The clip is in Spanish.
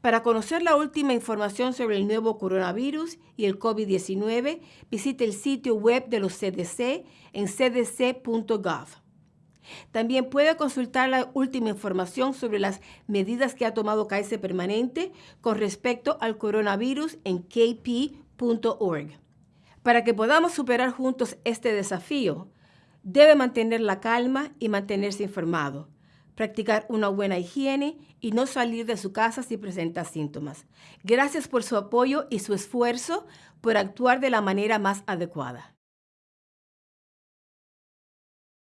Para conocer la última información sobre el nuevo coronavirus y el COVID-19, visite el sitio web de los CDC en cdc.gov. También puede consultar la última información sobre las medidas que ha tomado Kaiser Permanente con respecto al coronavirus en kp.org. Para que podamos superar juntos este desafío, debe mantener la calma y mantenerse informado practicar una buena higiene y no salir de su casa si presenta síntomas. Gracias por su apoyo y su esfuerzo por actuar de la manera más adecuada.